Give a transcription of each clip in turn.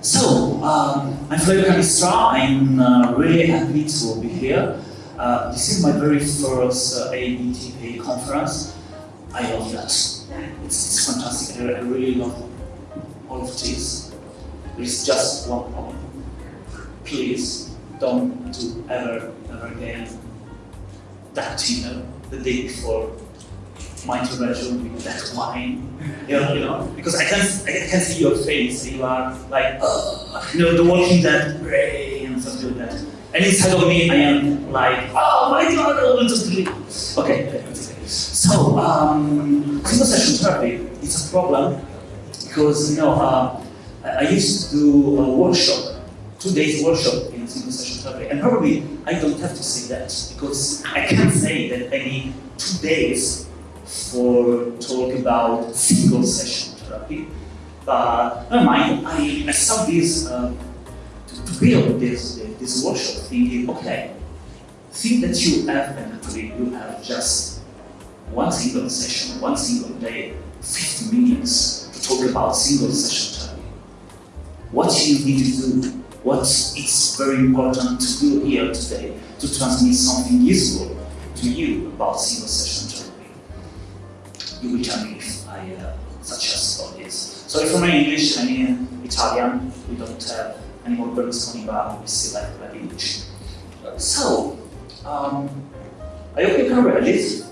So, um, I'm Flavio Cannistrà. I'm uh, really happy to be here. Uh, this is my very first uh, conference. I love that. It's, it's fantastic. I, I really love all of this. There's just one problem. Please don't do ever, ever again that, you know, the day before my intervention with that wine, you know, you know, because I can I can see your face. You are like, uh, you know, the Walking Dead, Ray, and something like that. And inside of me, I am like, oh my God, I want to sleep. Okay. So, um, single session therapy is a problem because you know uh, I used to do a workshop, two days workshop in single session therapy, and probably I don't have to say that because I can't say that need two days for talk about single session therapy. But never mind, I, I saw this uh, to, to, build this, this workshop thinking, okay, think that you have, and actually you have just one single session, one single day, 50 minutes to talk about single session therapy. What you need to do, what is very important to do here today to transmit something useful to you about single session you will tell me if I uh, suggest all this. Sorry for my English, I mean Italian, we don't have any more Berlusconi, but we still like, English. So, um, I hope you can read it.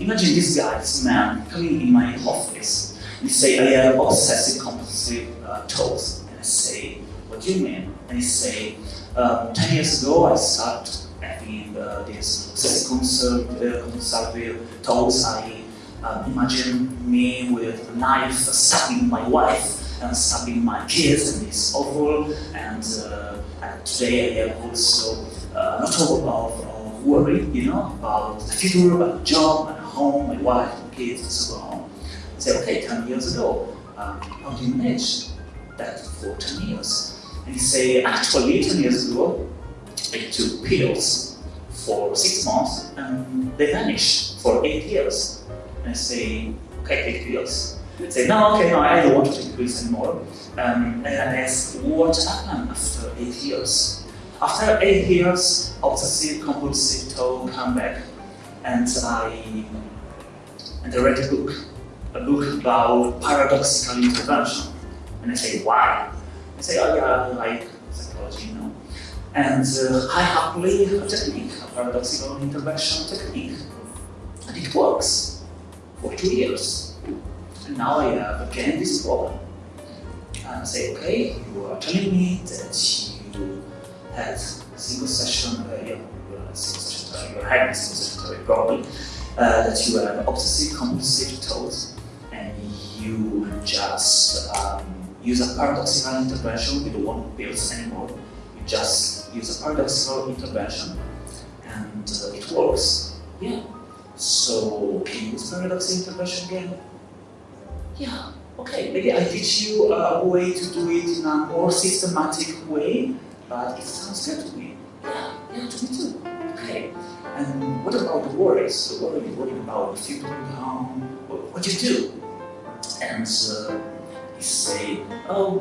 Imagine this guy, this man, coming in my office. He say, I have obsessive compulsive uh, thoughts. And I say, what do you mean? And he say, um, 10 years ago I started having uh, this obsessive compulsive thoughts. I uh, imagine me with a knife stabbing my wife and stabbing my kids and it's awful and, uh, and today I have also uh, not all of, of worry, you know, about the future, about the job, and home, my wife, and kids, and so on. I say, okay, 10 years ago, um, how do you manage that for 10 years? And you say, actually, 10 years ago, I took pills for six months and they vanished for eight years and say, okay, take pills. Say, no, okay, no, I don't want to take anymore. Um, and I ask, what happened after eight years? After eight years, obsessive compulsive thought come back, and I and I read a book, a book about paradoxical intervention. And I say, why? I say, oh yeah, I like psychology, you know. And uh, I happily a technique, a paradoxical intervention technique, and it works for two years. And now I have again this problem. And I say, okay, you are telling me that you had single session, uh, yeah, you had single session, you had single session problem, uh, that you have obsessive compulsive thoughts, and you just um, use a paradoxical intervention, you don't want pills anymore, you just use a paradoxical intervention, and uh, it works. Yeah. So can you use paradox intervention again? Yeah, okay, maybe I teach you a way to do it in a more systematic way, but it sounds good to me. Yeah, yeah, to me too. Okay. And what about the worries? So what are you worrying about? If you bring home, what, do you do? And uh, you say, oh,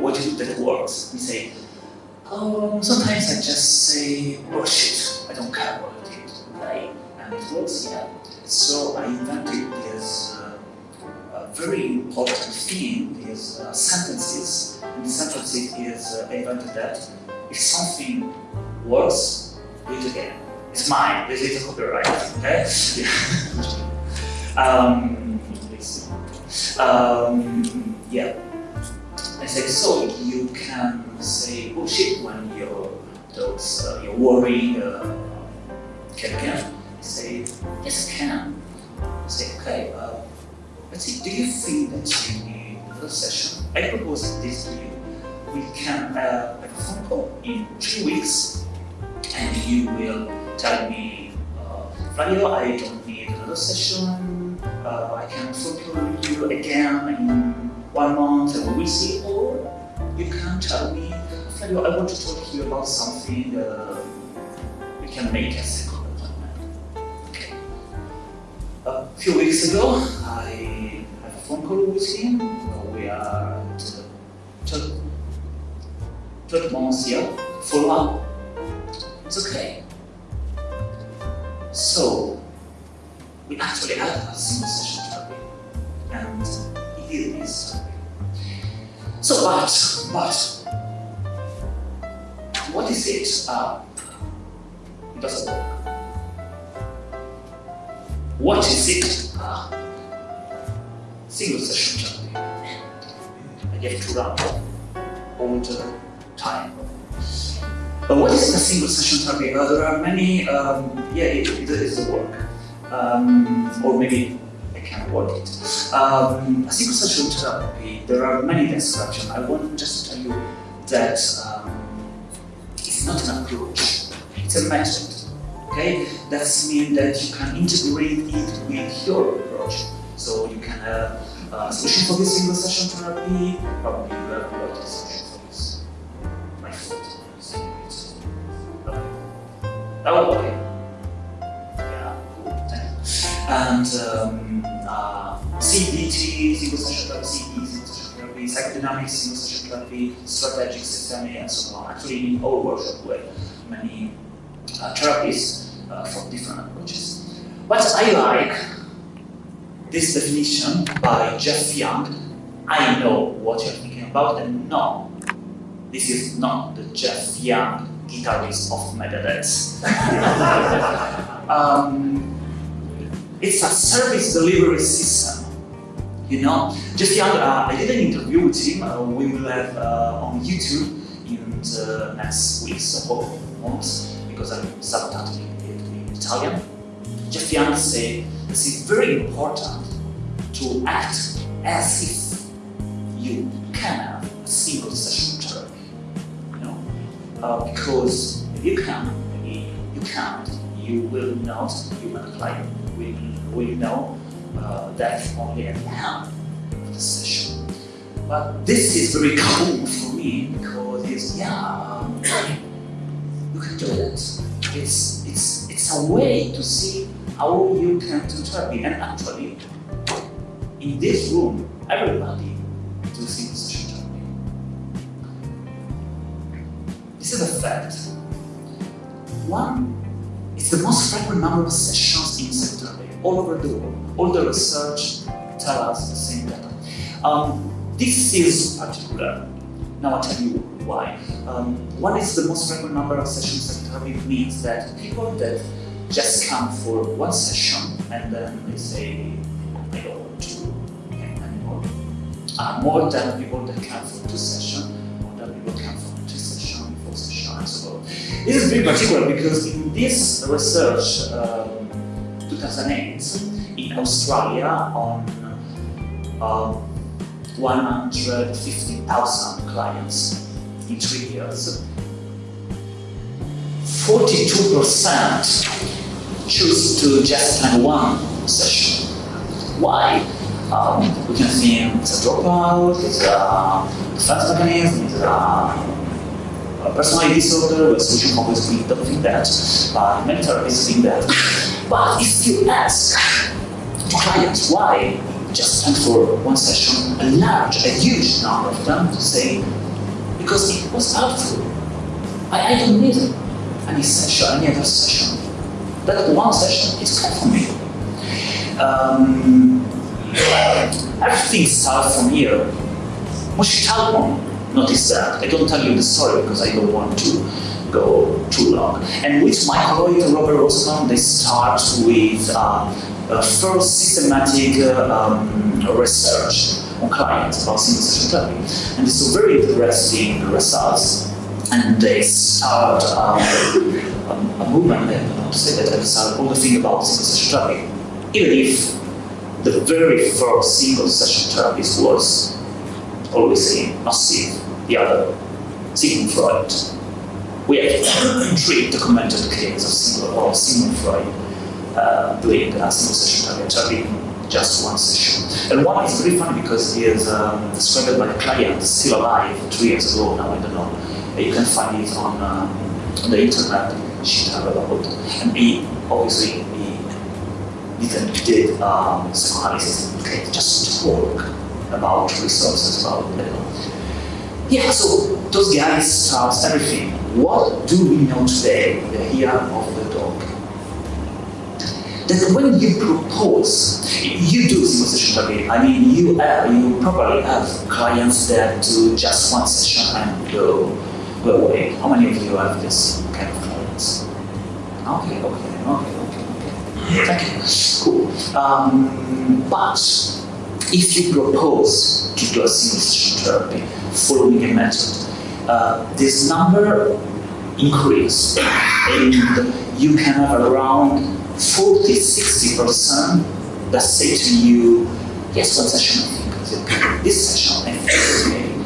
what do you do that works? You say, oh, sometimes I just say, oh shit, I don't care what I did. Right? it here. So I invented this very important these uh, sentences. And the sentences is I invented that if something works, do it again. It's mine. This is copyright. Okay. um, um, yeah. I say so. You can say bullshit when you're those uh, you're worried. Uh, can can say, yes, I can. I Say, okay, uh, let's see, do you think that you need another session? I propose this to you. We can uh, have a phone call in three weeks, and you will tell me, uh, Flavio, I don't need another session, uh, I can call you again in one month, and we will see, or you can tell me, Flavio, I want to talk to you about something uh, we can make a second few weeks ago, I had a phone call with him. We are at 12 months here, follow up. It's okay. So, we actually had a single session therapy, and it is therapy. So, but, but, what is it? Uh, it doesn't work. What is it? Uh, single session therapy. I get to run all the time. But what is the single session therapy? Uh, there are many, um, yeah, it, it is a work. Um, or maybe I can't work it. Um, a single session therapy, there are many descriptions. I want just to tell you that um, it's not an approach, it's a method. Okay, that means that you can integrate it with your approach. So you can have a solution for this single session therapy, probably you have a lot of solution for this. My foot. Oh, okay. Yeah. And um, uh, CBT, single session therapy, CBT, single session therapy, psychodynamics, single session therapy, strategic systemic, and so on. Actually, in our workshop, have many uh, therapies uh, from different approaches. What I like this definition by Jeff Young. I know what you're thinking about, and no, this is not the Jeff Young guitarist of Megadeth. um, it's a service delivery system. You know, Jeff Young, uh, I did an interview with him. Uh, we will have uh, on YouTube in the next weeks or months because I'm subtitling it in Italian. Jeff Young said this is very important to act as if you can have a single session therapy. You know, uh, because if you can, you can't, you will not, human client will, will know uh, that only at the end of the session. But this is very cool for me because it's, yeah, um, you can do it. It's, it's, it's a way to see how you can do therapy. And actually, in this room, everybody do session therapy. This is a fact. One, it's the most frequent number of sessions in psychotherapy all over the world. All the research tell us the same data. Um, this is particular. Now I'll tell you why. Um, one is the most frequent number of sessions in therapy means that people that just come for one session and then they say, I don't want to come anymore. Uh, more than people that come for two sessions, more than people come for two sessions, four sessions, and so on. This is very particular because in this research, um, 2008, in Australia, on um, 150,000 clients in three years, 42% choose to just have one session. Why? Um, we can see it's a dropout, it's a defense mechanism, it's a, personality disorder, with social always we don't think that, but many therapists think that. But if you ask clients why just spend for one session, a large, a huge number of them to say, because it was helpful. I, I don't need any session, any other session. That one session is good for me. Um, everything starts from here. Moshe Talmon noticed that. I don't tell you the story because I don't want to go too long. And with my colleague Robert Rosenbaum, they start with uh, first systematic uh, um, research on clients about single session therapy. And it's a very interesting results. And they start um, a, a movement, I know to say that, they start all the thing about session therapy. Even if the very first single session therapist was always saying, massive, the other, Sigmund Freud. We have three documented cases of single or Sigmund Freud uh, doing a single session therapy, just one session. And one is very funny because he is um, described by a client still alive three years ago now, I don't know. You can find it on, um, the internet, she talked about. And he obviously he didn't did um, psychoanalysis, okay, just talk about resources, about you know. yeah, so those guys start everything. What do we know today, the year of the? That when you propose, you do single session therapy. I mean, you have, you probably have clients that do just one session and go, go away. How many of you have this kind of clients? Okay, okay, okay, okay, okay. Thank you. Cool. Um, but if you propose to do a single session therapy following a method, uh, this number increase and you can have around 40 60% that say to you, yes, one session I think this session I think okay.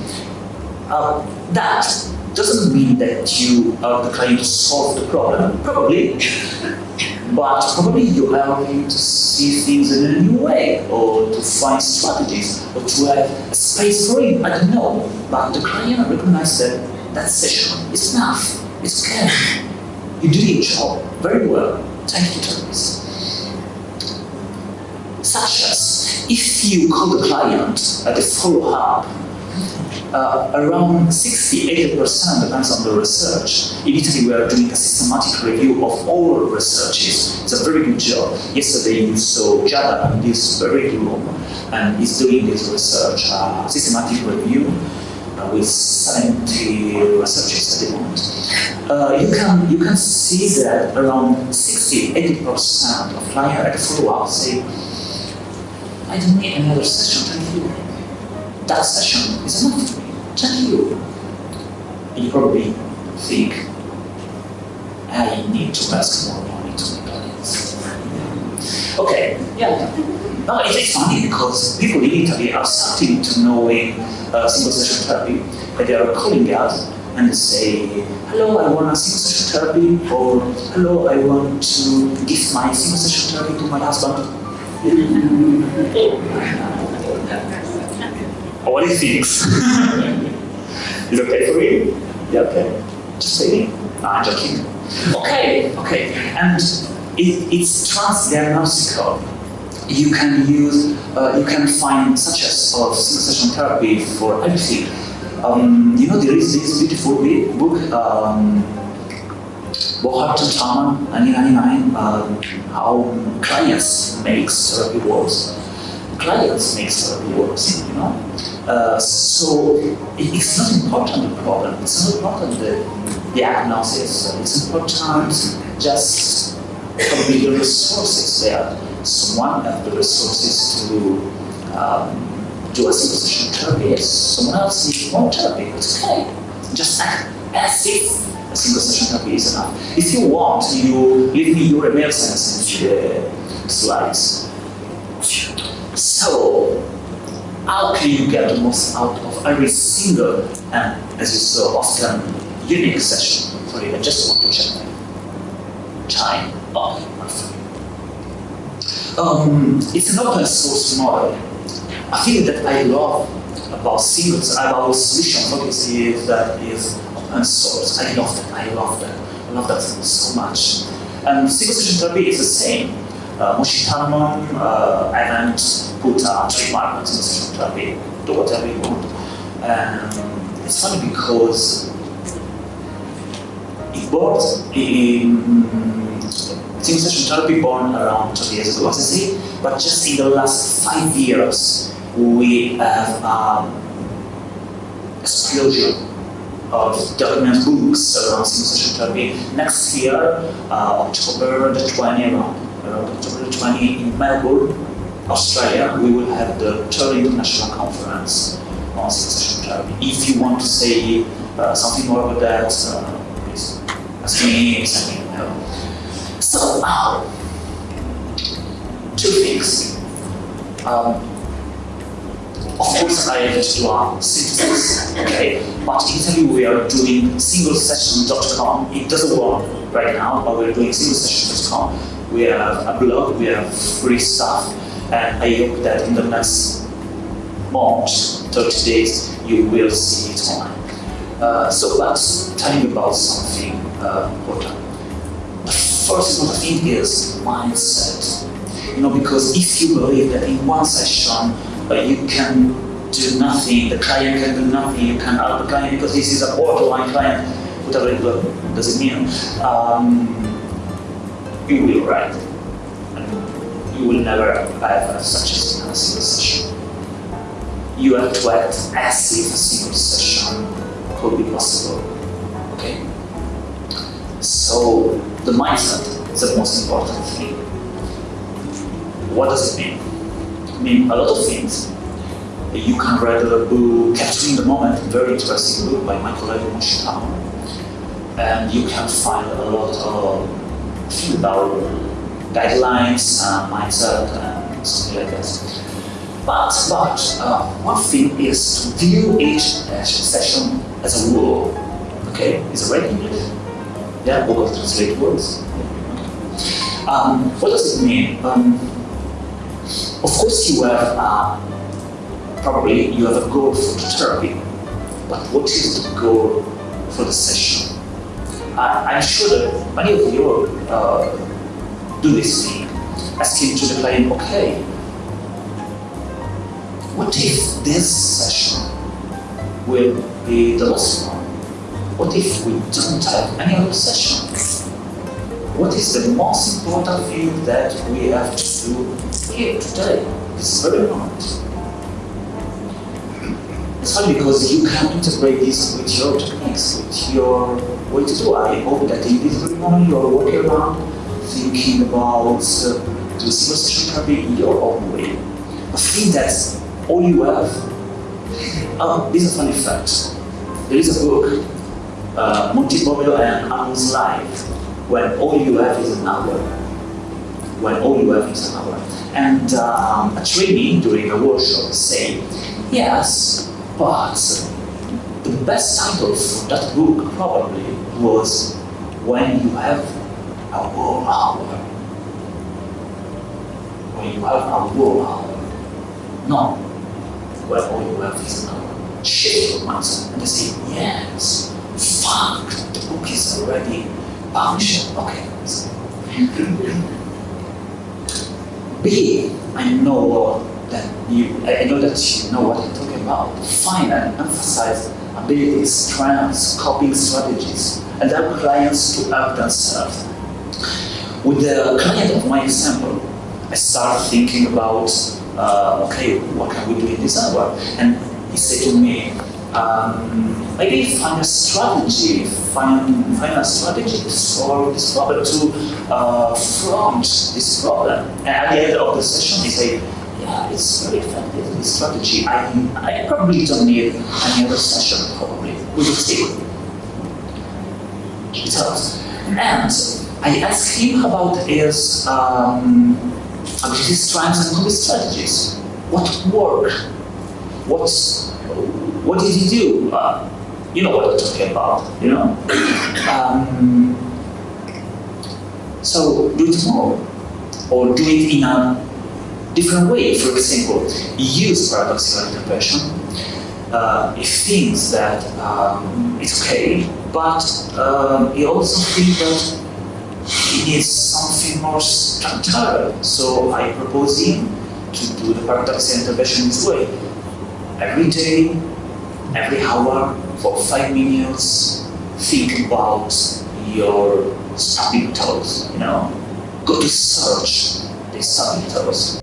Uh, that doesn't mean that you are the client to solve the problem, probably, but probably you help him to see things in a new way, or to find strategies, or to have space for him, I don't know. But the client recognizes that that session is enough, it's good. You do your job very well. Such as, if you call the client at the follow-up, uh, around 60-80% depends on the research. In Italy, we are doing a systematic review of all researches. It's a very good job. Yesterday, you saw Jada in this very room, and is doing this research, uh, systematic review uh, with 70 subjects at the moment. Uh, you can you can see that around 60-80% of clients at the follow-up say, I don't need another session, thank you. That session is enough for me, thank you. And you probably think, I need to ask more money to my clients. Okay, yeah. No, it is funny because people in Italy are starting to know knowing uh, single session therapy, and they are calling us and say, hello, I want a single session therapy, or hello, I want to give my single session therapy to my husband. what he thinks. Is okay for you? Yeah, okay. Just say, no, I'm joking. Okay, okay. And it, it's transdiagnostical. You can use, uh, you can find such a sort of session therapy for everything. Um, you know, there is this beautiful book, um, Bohart and Tallman, 1999, uh, how clients makes therapy works. Clients makes therapy works, you know. Uh, so it's not important the problem, it's not important the diagnosis, it's important just probably the resources there. Someone have the resources to um, do a session therapy, someone else needs more therapy, it's okay. Just act as if a single session therapy is enough. If you want, you give me your email sentence in the slides. So, how can you get the most out of every single and, as you saw, often unique session? Sorry, I just want to check time. Oh, um, it's an open source model. I think that I love about singles, about solution focus is that is open source. I love that. I love that. I love that so much. And single session therapy is the same. Uh, Moshe Talmon, uh, I put a trademark on single session therapy, do whatever you want. And it's funny because it was in single session therapy born around 20 years ago, but just in the last five years, we have um, explosion of document books around session therapy. Next year, uh, October the 20, around, around October the 20 in Melbourne, Australia, we will have the third international conference on session therapy. If you want to say uh, something more about that, uh, please ask me, send me email. So, two things. Um, of course, I have to do our synthesis, okay? But in Italy, we are doing singlesession.com. It doesn't work right now, but we're doing singlesession.com. We have a blog, we have free stuff, and I hope that in the next month, 30 days, you will see it online. Uh, so let's tell you about something uh, important. First thing is mindset. You know, because if you believe that in one session uh, you can do nothing, the client can do nothing, you can help the client because this is a borderline client, whatever it does it mean, um, you will write. You will never have such a single session. You have to act as if a single session could be possible. Okay? So the mindset is the most important thing. What does it mean? It means a lot of things. You can read a book, Capturing the Moment, very interesting book by Michael Levy Moshitama. And you can find a lot of things about guidelines, and mindset, and something like that. But, but uh, one thing is to view each session as a rule. Okay, is it English? Yeah, Google Translate words. Um, what does it mean? Um, of course, you have uh, probably you have a goal for the therapy, but what is the goal for the session? I, am sure that many of you uh, do this thing, asking to the client, okay, what if this session will be the last one? What if we don't have any other session? What is the most important thing that we have to do here today? It's very important. It's funny because you can integrate this with your techniques, with your way to do. I hope that in this very moment you are walking around thinking about uh, the session therapy in your own way. I think that's all you have. Oh, this is a funny fact. There is a book, uh, Bobbio and Angus Life, when all you have is an hour. When all you have is an hour. And um, a trainee during a workshop say, yes, but the best title for that book probably was When You Have a War Hour. When you have a war hour. No, when all you have is now shift your mindset and they say, yes, fuck, the book is already published. Okay. B, I know that you I know that you know what I'm talking about. Define and emphasize abilities, strengths, coping strategies, and help clients to help themselves. With the client of my example, I start thinking about uh, okay, what can we do in this hour? And he said to me, um, maybe find a strategy, find, find a strategy to solve this problem, to uh, front this problem. And at the end of the session, he said, yeah, it's very effective, this strategy. I, I probably don't need any other session, probably. We will see. It helps. And I asked him about his um, ability strengths and coping strategies. What worked? What's, what did he do? Uh, you know what I'm talking about, you know? Um, so do it more, or do it in a different way. For example, use paradoxical intervention. Uh, thinks that um, it's okay, but um, he also thinks that he needs something more structural. So I propose him to do the paradoxical intervention this way. Every day, every hour, for five minutes, think about your stubbing toes, you know. Go to search the stubbing toes.